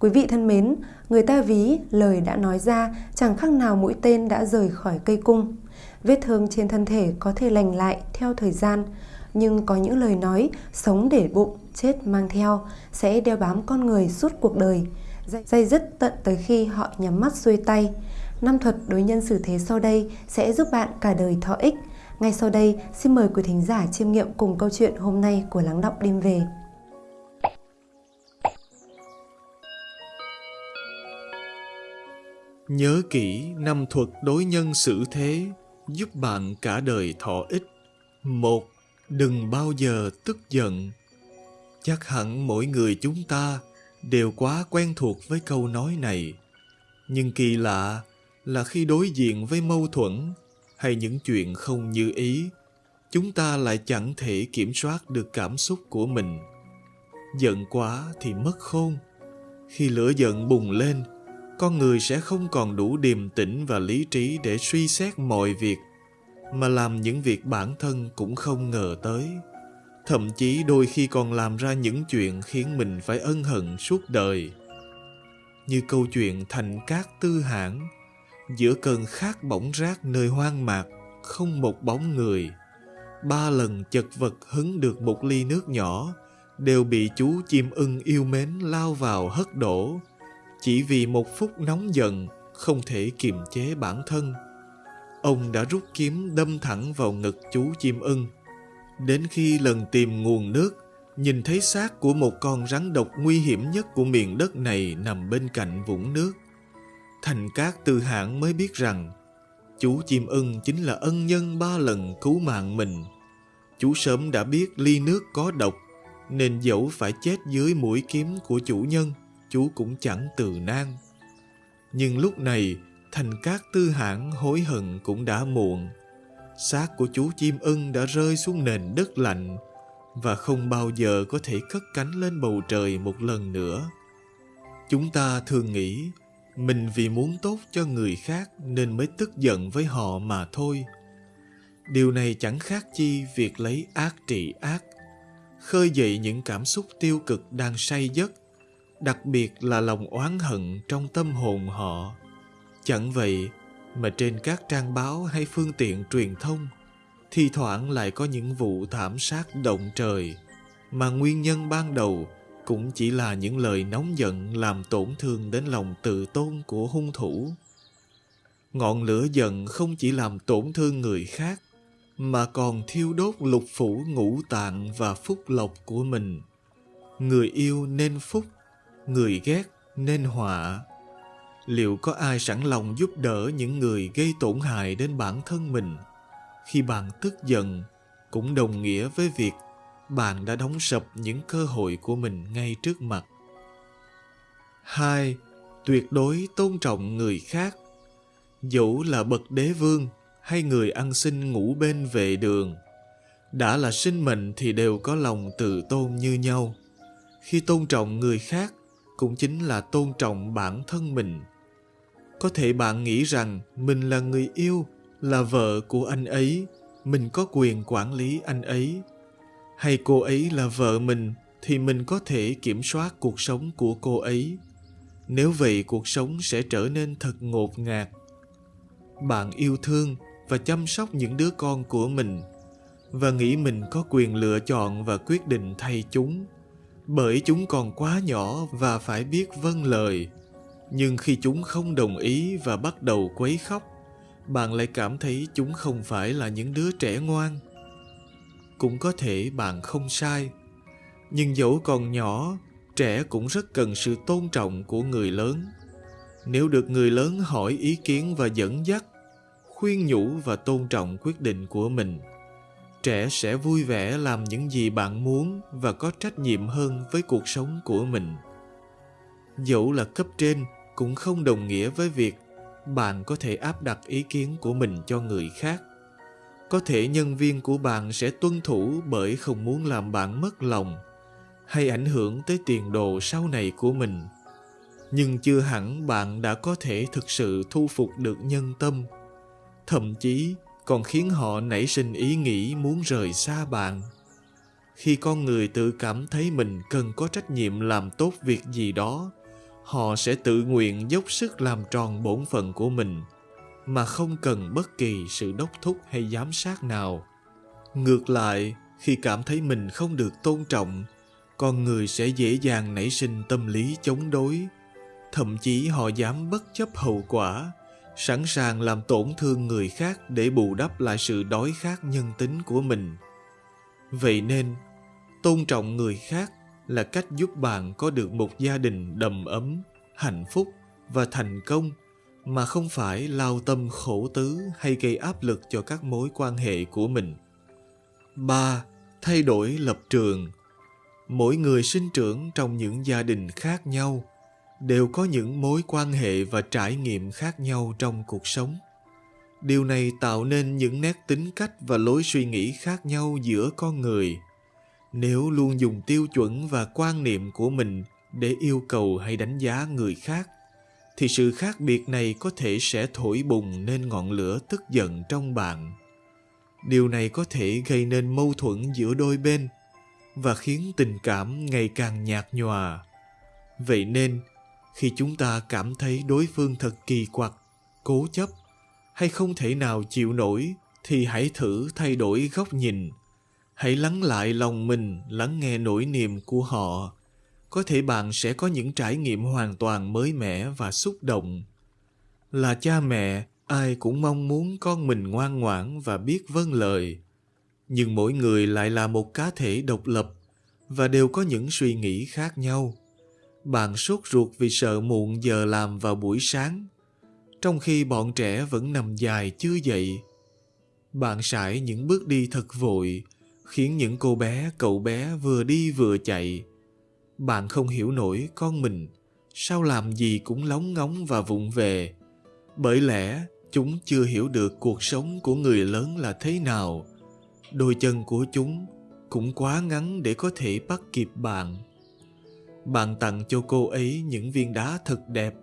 Quý vị thân mến, người ta ví lời đã nói ra chẳng khác nào mũi tên đã rời khỏi cây cung. Vết thương trên thân thể có thể lành lại theo thời gian, nhưng có những lời nói sống để bụng, chết mang theo sẽ đeo bám con người suốt cuộc đời, dây dứt tận tới khi họ nhắm mắt xuôi tay. Năm thuật đối nhân xử thế sau đây sẽ giúp bạn cả đời thọ ích. Ngay sau đây, xin mời quý thính giả chiêm nghiệm cùng câu chuyện hôm nay của Lắng Đọng Đêm Về. Nhớ kỹ năm thuật đối nhân xử thế giúp bạn cả đời thọ ích. Một, đừng bao giờ tức giận. Chắc hẳn mỗi người chúng ta đều quá quen thuộc với câu nói này. Nhưng kỳ lạ là khi đối diện với mâu thuẫn hay những chuyện không như ý, chúng ta lại chẳng thể kiểm soát được cảm xúc của mình. Giận quá thì mất khôn. Khi lửa giận bùng lên, con người sẽ không còn đủ điềm tĩnh và lý trí để suy xét mọi việc, mà làm những việc bản thân cũng không ngờ tới. Thậm chí đôi khi còn làm ra những chuyện khiến mình phải ân hận suốt đời. Như câu chuyện thành cát tư hãn giữa cơn khát bỏng rác nơi hoang mạc, không một bóng người, ba lần chật vật hứng được một ly nước nhỏ, đều bị chú chim ưng yêu mến lao vào hất đổ chỉ vì một phút nóng giận, không thể kiềm chế bản thân. Ông đã rút kiếm đâm thẳng vào ngực chú chim ưng. Đến khi lần tìm nguồn nước, nhìn thấy xác của một con rắn độc nguy hiểm nhất của miền đất này nằm bên cạnh vũng nước. Thành cát từ hãng mới biết rằng, chú chim ưng chính là ân nhân ba lần cứu mạng mình. Chú sớm đã biết ly nước có độc, nên dẫu phải chết dưới mũi kiếm của chủ nhân chú cũng chẳng từ nan. Nhưng lúc này, thành cát tư hãn hối hận cũng đã muộn. Xác của chú chim ưng đã rơi xuống nền đất lạnh và không bao giờ có thể cất cánh lên bầu trời một lần nữa. Chúng ta thường nghĩ mình vì muốn tốt cho người khác nên mới tức giận với họ mà thôi. Điều này chẳng khác chi việc lấy ác trị ác, khơi dậy những cảm xúc tiêu cực đang say giấc đặc biệt là lòng oán hận trong tâm hồn họ. Chẳng vậy mà trên các trang báo hay phương tiện truyền thông, thi thoảng lại có những vụ thảm sát động trời, mà nguyên nhân ban đầu cũng chỉ là những lời nóng giận làm tổn thương đến lòng tự tôn của hung thủ. Ngọn lửa giận không chỉ làm tổn thương người khác, mà còn thiêu đốt lục phủ ngũ tạng và phúc lộc của mình. Người yêu nên phúc người ghét nên họa liệu có ai sẵn lòng giúp đỡ những người gây tổn hại đến bản thân mình? Khi bạn tức giận, cũng đồng nghĩa với việc bạn đã đóng sập những cơ hội của mình ngay trước mặt. Hai, tuyệt đối tôn trọng người khác. Dẫu là bậc đế vương hay người ăn xin ngủ bên vệ đường, đã là sinh mệnh thì đều có lòng tự tôn như nhau. Khi tôn trọng người khác cũng chính là tôn trọng bản thân mình. Có thể bạn nghĩ rằng mình là người yêu, là vợ của anh ấy, mình có quyền quản lý anh ấy. Hay cô ấy là vợ mình thì mình có thể kiểm soát cuộc sống của cô ấy. Nếu vậy, cuộc sống sẽ trở nên thật ngột ngạt. Bạn yêu thương và chăm sóc những đứa con của mình và nghĩ mình có quyền lựa chọn và quyết định thay chúng bởi chúng còn quá nhỏ và phải biết vâng lời. Nhưng khi chúng không đồng ý và bắt đầu quấy khóc, bạn lại cảm thấy chúng không phải là những đứa trẻ ngoan. Cũng có thể bạn không sai, nhưng dẫu còn nhỏ, trẻ cũng rất cần sự tôn trọng của người lớn. Nếu được người lớn hỏi ý kiến và dẫn dắt, khuyên nhủ và tôn trọng quyết định của mình trẻ sẽ vui vẻ làm những gì bạn muốn và có trách nhiệm hơn với cuộc sống của mình. Dẫu là cấp trên cũng không đồng nghĩa với việc bạn có thể áp đặt ý kiến của mình cho người khác. Có thể nhân viên của bạn sẽ tuân thủ bởi không muốn làm bạn mất lòng hay ảnh hưởng tới tiền đồ sau này của mình. Nhưng chưa hẳn bạn đã có thể thực sự thu phục được nhân tâm. Thậm chí còn khiến họ nảy sinh ý nghĩ muốn rời xa bạn. Khi con người tự cảm thấy mình cần có trách nhiệm làm tốt việc gì đó, họ sẽ tự nguyện dốc sức làm tròn bổn phận của mình, mà không cần bất kỳ sự đốc thúc hay giám sát nào. Ngược lại, khi cảm thấy mình không được tôn trọng, con người sẽ dễ dàng nảy sinh tâm lý chống đối, thậm chí họ dám bất chấp hậu quả sẵn sàng làm tổn thương người khác để bù đắp lại sự đói khát nhân tính của mình vậy nên, tôn trọng người khác là cách giúp bạn có được một gia đình đầm ấm, hạnh phúc và thành công mà không phải lao tâm khổ tứ hay gây áp lực cho các mối quan hệ của mình 3. Thay đổi lập trường Mỗi người sinh trưởng trong những gia đình khác nhau đều có những mối quan hệ và trải nghiệm khác nhau trong cuộc sống. Điều này tạo nên những nét tính cách và lối suy nghĩ khác nhau giữa con người. Nếu luôn dùng tiêu chuẩn và quan niệm của mình để yêu cầu hay đánh giá người khác, thì sự khác biệt này có thể sẽ thổi bùng nên ngọn lửa tức giận trong bạn. Điều này có thể gây nên mâu thuẫn giữa đôi bên và khiến tình cảm ngày càng nhạt nhòa. Vậy nên khi chúng ta cảm thấy đối phương thật kỳ quặc, cố chấp, hay không thể nào chịu nổi thì hãy thử thay đổi góc nhìn. Hãy lắng lại lòng mình, lắng nghe nỗi niềm của họ. Có thể bạn sẽ có những trải nghiệm hoàn toàn mới mẻ và xúc động. Là cha mẹ, ai cũng mong muốn con mình ngoan ngoãn và biết vâng lời. Nhưng mỗi người lại là một cá thể độc lập và đều có những suy nghĩ khác nhau bạn sốt ruột vì sợ muộn giờ làm vào buổi sáng. Trong khi bọn trẻ vẫn nằm dài chưa dậy, bạn sải những bước đi thật vội, khiến những cô bé, cậu bé vừa đi vừa chạy. Bạn không hiểu nổi con mình, sao làm gì cũng lóng ngóng và vụng về. Bởi lẽ, chúng chưa hiểu được cuộc sống của người lớn là thế nào. Đôi chân của chúng cũng quá ngắn để có thể bắt kịp bạn bạn tặng cho cô ấy những viên đá thật đẹp.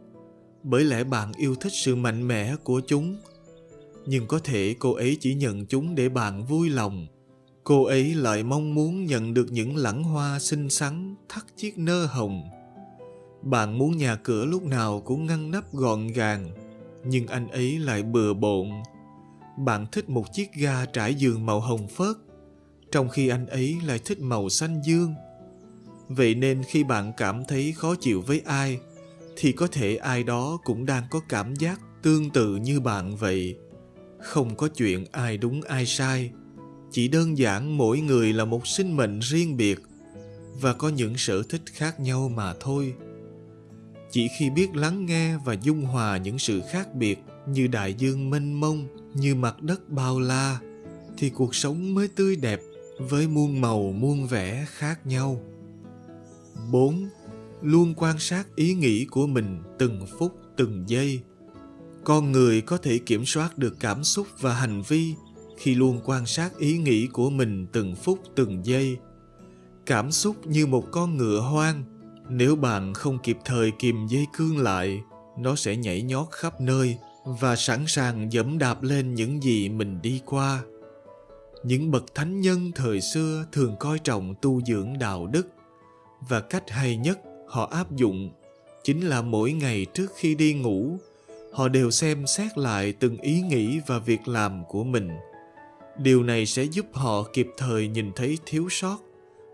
Bởi lẽ bạn yêu thích sự mạnh mẽ của chúng. Nhưng có thể cô ấy chỉ nhận chúng để bạn vui lòng. Cô ấy lại mong muốn nhận được những lẵng hoa xinh xắn, thắt chiếc nơ hồng. Bạn muốn nhà cửa lúc nào cũng ngăn nắp gọn gàng, nhưng anh ấy lại bừa bộn. Bạn thích một chiếc ga trải giường màu hồng phớt, trong khi anh ấy lại thích màu xanh dương vậy nên khi bạn cảm thấy khó chịu với ai, thì có thể ai đó cũng đang có cảm giác tương tự như bạn vậy. Không có chuyện ai đúng ai sai, chỉ đơn giản mỗi người là một sinh mệnh riêng biệt và có những sở thích khác nhau mà thôi. Chỉ khi biết lắng nghe và dung hòa những sự khác biệt như đại dương mênh mông, như mặt đất bao la, thì cuộc sống mới tươi đẹp với muôn màu muôn vẻ khác nhau. 4. Luôn quan sát ý nghĩ của mình từng phút từng giây. Con người có thể kiểm soát được cảm xúc và hành vi khi luôn quan sát ý nghĩ của mình từng phút từng giây. Cảm xúc như một con ngựa hoang, nếu bạn không kịp thời kìm dây cương lại, nó sẽ nhảy nhót khắp nơi và sẵn sàng dẫm đạp lên những gì mình đi qua. Những bậc thánh nhân thời xưa thường coi trọng tu dưỡng đạo đức và cách hay nhất họ áp dụng chính là mỗi ngày trước khi đi ngủ, họ đều xem xét lại từng ý nghĩ và việc làm của mình. Điều này sẽ giúp họ kịp thời nhìn thấy thiếu sót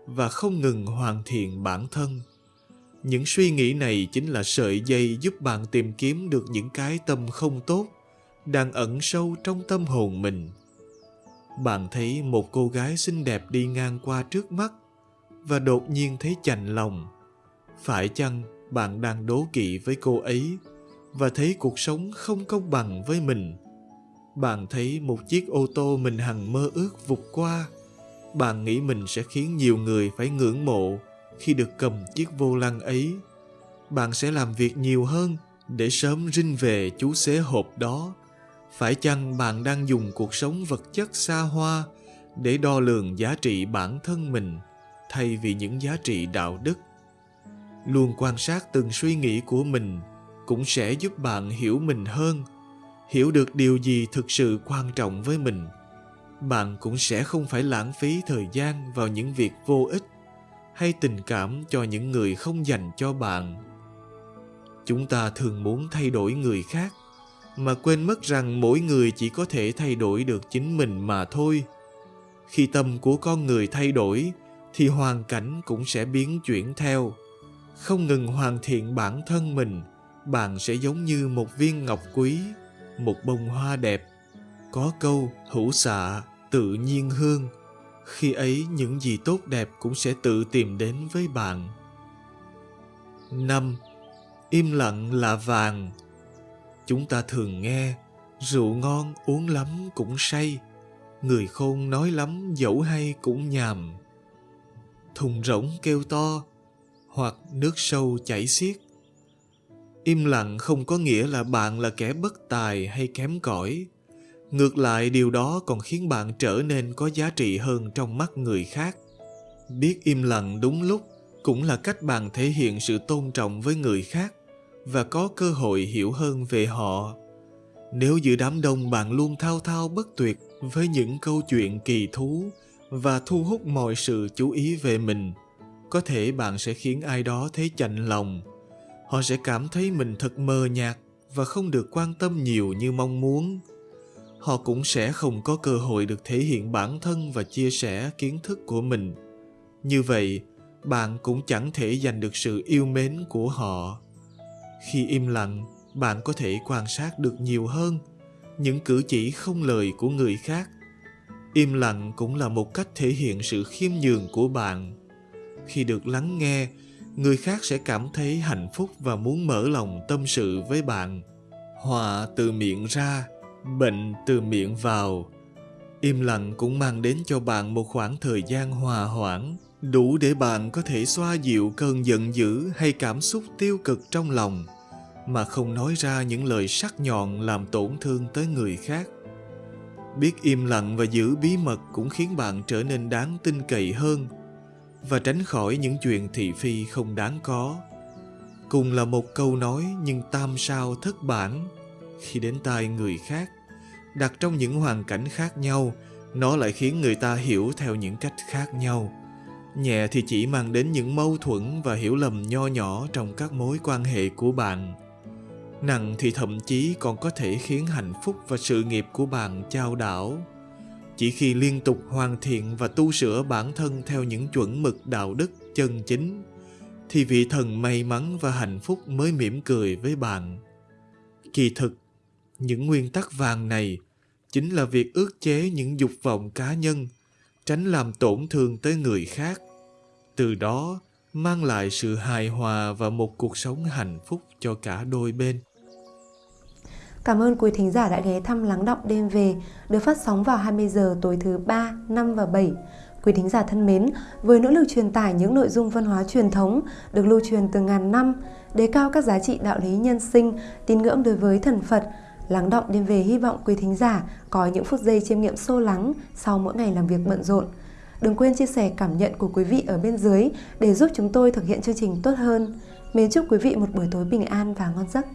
và không ngừng hoàn thiện bản thân. Những suy nghĩ này chính là sợi dây giúp bạn tìm kiếm được những cái tâm không tốt đang ẩn sâu trong tâm hồn mình. Bạn thấy một cô gái xinh đẹp đi ngang qua trước mắt và đột nhiên thấy chạnh lòng. Phải chăng bạn đang đố kỵ với cô ấy và thấy cuộc sống không công bằng với mình? Bạn thấy một chiếc ô tô mình hằng mơ ước vụt qua. Bạn nghĩ mình sẽ khiến nhiều người phải ngưỡng mộ khi được cầm chiếc vô lăng ấy. Bạn sẽ làm việc nhiều hơn để sớm rinh về chú xế hộp đó. Phải chăng bạn đang dùng cuộc sống vật chất xa hoa để đo lường giá trị bản thân mình? Thay vì những giá trị đạo đức. Luôn quan sát từng suy nghĩ của mình cũng sẽ giúp bạn hiểu mình hơn, hiểu được điều gì thực sự quan trọng với mình. Bạn cũng sẽ không phải lãng phí thời gian vào những việc vô ích hay tình cảm cho những người không dành cho bạn. Chúng ta thường muốn thay đổi người khác, mà quên mất rằng mỗi người chỉ có thể thay đổi được chính mình mà thôi. Khi tâm của con người thay đổi thì hoàn cảnh cũng sẽ biến chuyển theo. Không ngừng hoàn thiện bản thân mình, bạn sẽ giống như một viên ngọc quý, một bông hoa đẹp. Có câu, hữu xạ, tự nhiên hương. Khi ấy, những gì tốt đẹp cũng sẽ tự tìm đến với bạn. Năm, im lặng là vàng. Chúng ta thường nghe, rượu ngon uống lắm cũng say. Người khôn nói lắm dẫu hay cũng nhàm thùng rỗng kêu to, hoặc nước sâu chảy xiết. Im lặng không có nghĩa là bạn là kẻ bất tài hay kém cỏi. Ngược lại, điều đó còn khiến bạn trở nên có giá trị hơn trong mắt người khác. Biết im lặng đúng lúc cũng là cách bạn thể hiện sự tôn trọng với người khác và có cơ hội hiểu hơn về họ. Nếu giữa đám đông bạn luôn thao thao bất tuyệt với những câu chuyện kỳ thú và thu hút mọi sự chú ý về mình. Có thể bạn sẽ khiến ai đó thấy chạnh lòng. Họ sẽ cảm thấy mình thật mờ nhạt và không được quan tâm nhiều như mong muốn. Họ cũng sẽ không có cơ hội được thể hiện bản thân và chia sẻ kiến thức của mình. Như vậy, bạn cũng chẳng thể giành được sự yêu mến của họ. Khi im lặng, bạn có thể quan sát được nhiều hơn những cử chỉ không lời của người khác im lặng cũng là một cách thể hiện sự khiêm nhường của bạn. Khi được lắng nghe, người khác sẽ cảm thấy hạnh phúc và muốn mở lòng tâm sự với bạn. Họa từ miệng ra, bệnh từ miệng vào. Im lặng cũng mang đến cho bạn một khoảng thời gian hòa hoãn, đủ để bạn có thể xoa dịu cơn giận dữ hay cảm xúc tiêu cực trong lòng, mà không nói ra những lời sắc nhọn làm tổn thương tới người khác biết im lặng và giữ bí mật cũng khiến bạn trở nên đáng tin cậy hơn và tránh khỏi những chuyện thị phi không đáng có. Cùng là một câu nói nhưng tam sao thất bản. Khi đến tai người khác, đặt trong những hoàn cảnh khác nhau, nó lại khiến người ta hiểu theo những cách khác nhau. Nhẹ thì chỉ mang đến những mâu thuẫn và hiểu lầm nho nhỏ trong các mối quan hệ của bạn nặng thì thậm chí còn có thể khiến hạnh phúc và sự nghiệp của bạn chao đảo. Chỉ khi liên tục hoàn thiện và tu sửa bản thân theo những chuẩn mực đạo đức chân chính, thì vị thần may mắn và hạnh phúc mới mỉm cười với bạn. Kỳ thực, những nguyên tắc vàng này chính là việc ước chế những dục vọng cá nhân, tránh làm tổn thương tới người khác. Từ đó, mang lại sự hài hòa và một cuộc sống hạnh phúc cho cả đôi bên. Cảm ơn quý thính giả đã ghé thăm Lắng Động Đêm Về, được phát sóng vào 20 giờ tối thứ 3, 5 và 7. Quý thính giả thân mến, với nỗ lực truyền tải những nội dung văn hóa truyền thống được lưu truyền từ ngàn năm, đề cao các giá trị đạo lý nhân sinh, tín ngưỡng đối với thần Phật, Lắng Động Đêm Về hy vọng quý thính giả có những phút giây chiêm nghiệm sâu lắng sau mỗi ngày làm việc bận rộn. Đừng quên chia sẻ cảm nhận của quý vị ở bên dưới để giúp chúng tôi thực hiện chương trình tốt hơn. Mến chúc quý vị một buổi tối bình an và ngon giấc.